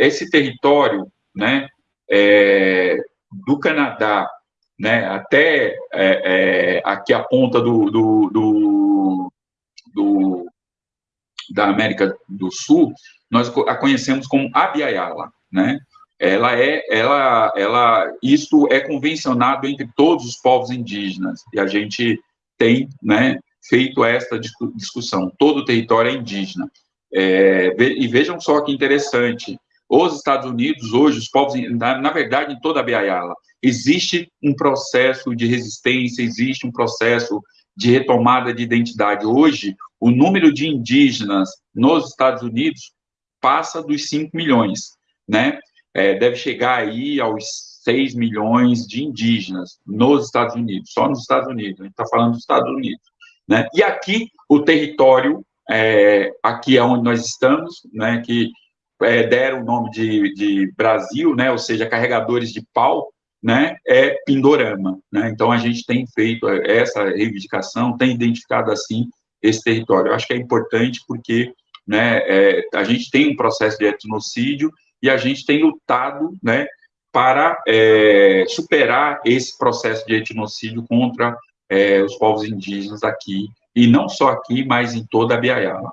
esse território, né, é, do Canadá, né, até é, é, aqui a ponta do, do, do, do, da América do Sul, nós a conhecemos como Abiayala, né? Ela é, ela, ela, isto é convencionado entre todos os povos indígenas e a gente tem, né, feito esta discussão. Todo o território é indígena. É, e vejam só que interessante, os Estados Unidos, hoje, os povos, na, na verdade, em toda a Biayala, existe um processo de resistência, existe um processo de retomada de identidade. Hoje, o número de indígenas nos Estados Unidos passa dos 5 milhões, né? É, deve chegar aí aos 6 milhões de indígenas nos Estados Unidos, só nos Estados Unidos, a gente está falando dos Estados Unidos, né? E aqui, o território, é, aqui é onde nós estamos, né, que é, deram o nome de, de Brasil, né, ou seja, carregadores de pau, né, é Pindorama. Né? Então, a gente tem feito essa reivindicação, tem identificado, assim, esse território. Eu acho que é importante porque né, é, a gente tem um processo de etnocídio e a gente tem lutado né, para é, superar esse processo de etnocídio contra é, os povos indígenas aqui, e não só aqui, mas em toda a Biaiala.